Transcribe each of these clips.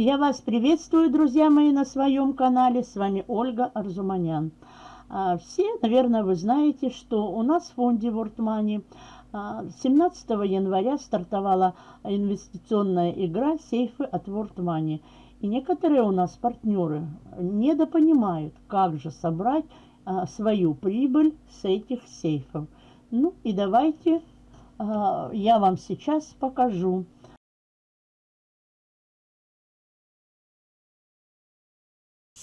Я вас приветствую, друзья мои, на своем канале. С вами Ольга Арзуманян. А, все, наверное, вы знаете, что у нас в фонде World Money 17 января стартовала инвестиционная игра «Сейфы от World Money». И некоторые у нас партнеры недопонимают, как же собрать а, свою прибыль с этих сейфов. Ну и давайте а, я вам сейчас покажу.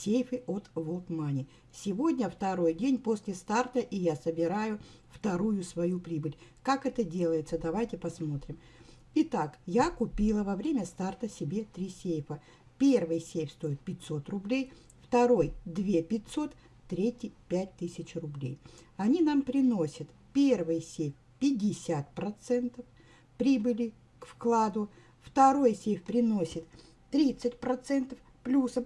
Сейфы от Money. Сегодня второй день после старта, и я собираю вторую свою прибыль. Как это делается, давайте посмотрим. Итак, я купила во время старта себе три сейфа. Первый сейф стоит 500 рублей, второй 2 500, третий 5000 рублей. Они нам приносят первый сейф 50% прибыли к вкладу, второй сейф приносит 30% плюсом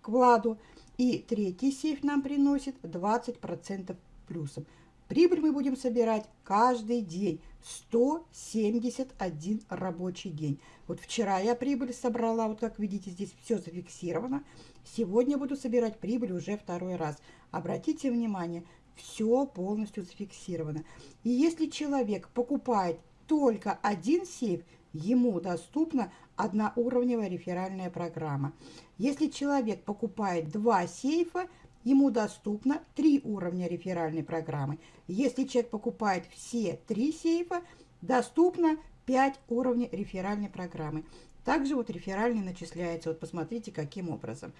вкладу. И третий сейф нам приносит 20% плюсом. Прибыль мы будем собирать каждый день. 171 рабочий день. Вот вчера я прибыль собрала, вот как видите, здесь все зафиксировано. Сегодня буду собирать прибыль уже второй раз. Обратите внимание, все полностью зафиксировано. И если человек покупает только один сейф, ему доступна одноуровневая реферальная программа. Если человек покупает два сейфа, ему доступно три уровня реферальной программы. Если человек покупает все три сейфа, доступно 5 уровней реферальной программы. Также вот реферальный начисляется. Вот посмотрите, каким образом.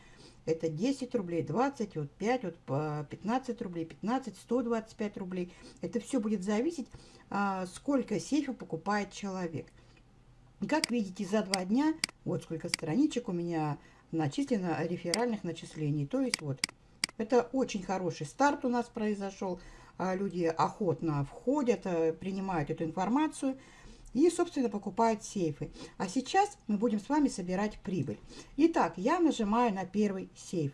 Это 10 рублей, 20, вот 5, вот 15 рублей, 15, 125 рублей. Это все будет зависеть, а, сколько сейфов покупает человек. Как видите, за два дня, вот сколько страничек у меня начислено реферальных начислений. То есть вот, это очень хороший старт у нас произошел. А, люди охотно входят, э, принимают эту информацию и, собственно, покупают сейфы. А сейчас мы будем с вами собирать прибыль. Итак, я нажимаю на первый сейф.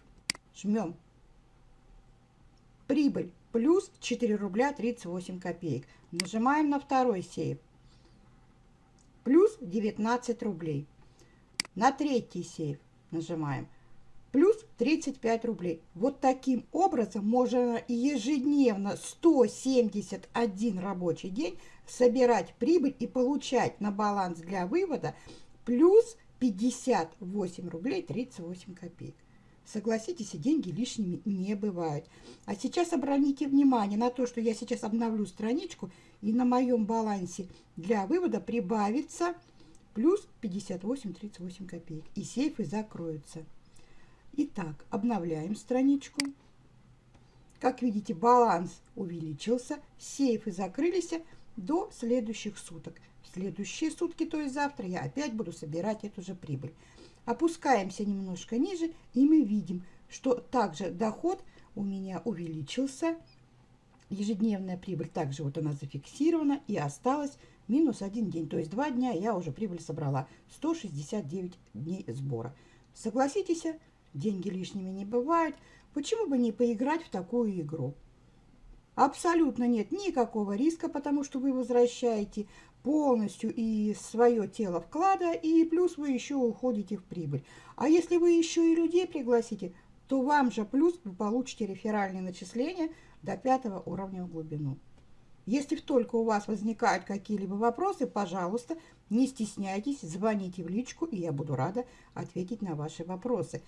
Жмем. Прибыль плюс 4 рубля 38 копеек. Нажимаем на второй сейф плюс 19 рублей. На третий сейф нажимаем плюс 35 рублей. Вот таким образом можно ежедневно 171 рабочий день собирать прибыль и получать на баланс для вывода плюс 58 рублей 38 копеек. Согласитесь, и деньги лишними не бывают. А сейчас обратите внимание на то, что я сейчас обновлю страничку, и на моем балансе для вывода прибавится плюс 58,38 копеек. И сейфы закроются. Итак, обновляем страничку. Как видите, баланс увеличился, сейфы закрылись до следующих суток. В следующие сутки, то есть завтра, я опять буду собирать эту же прибыль. Опускаемся немножко ниже, и мы видим, что также доход у меня увеличился. Ежедневная прибыль также вот она зафиксирована и осталась минус один день. То есть два дня я уже прибыль собрала. 169 дней сбора. Согласитесь, деньги лишними не бывают. Почему бы не поиграть в такую игру? Абсолютно нет никакого риска, потому что вы возвращаете полностью и свое тело вклада, и плюс вы еще уходите в прибыль. А если вы еще и людей пригласите, то вам же плюс вы получите реферальные начисления до пятого уровня в глубину. Если только у вас возникают какие-либо вопросы, пожалуйста, не стесняйтесь, звоните в личку, и я буду рада ответить на ваши вопросы.